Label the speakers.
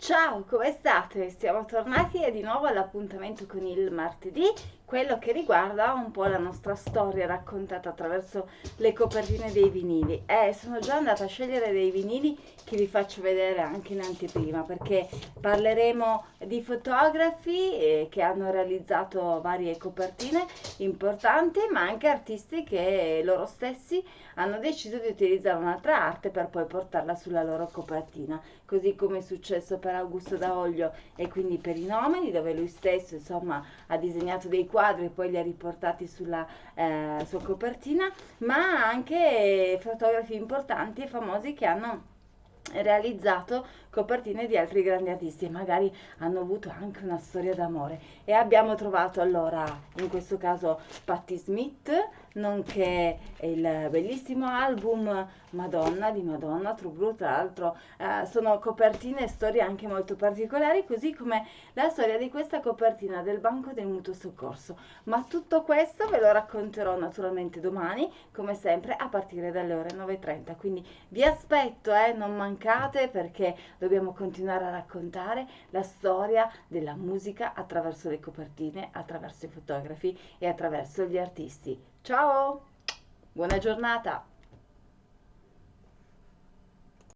Speaker 1: Ciao, come state? Siamo tornati di nuovo all'appuntamento con il martedì, quello che riguarda un po' la nostra storia raccontata attraverso le copertine dei vinili. Eh, sono già andata a scegliere dei vinili che vi faccio vedere anche in anteprima perché parleremo di fotografi eh, che hanno realizzato varie copertine importanti, ma anche artisti che loro stessi hanno deciso di utilizzare un'altra arte per poi portarla sulla loro copertina, così come è successo per Augusto Daoglio e quindi per i Nomadi, dove lui stesso insomma ha disegnato dei quadri e poi li ha riportati sulla eh, sua copertina, ma anche fotografi importanti e famosi che hanno realizzato copertine di altri grandi artisti e magari hanno avuto anche una storia d'amore. E abbiamo trovato allora in questo caso Patti Smith nonché il bellissimo album Madonna di Madonna True Blue tra l'altro. Eh, sono copertine e storie anche molto particolari così come la storia di questa copertina del Banco del Mutuo Soccorso. Ma tutto questo ve lo racconterò naturalmente domani come sempre a partire dalle ore 9.30 quindi vi aspetto eh, non mancate perché dobbiamo continuare a raccontare la storia della musica attraverso le copertine attraverso i fotografi e attraverso gli artisti Ciao, buona giornata!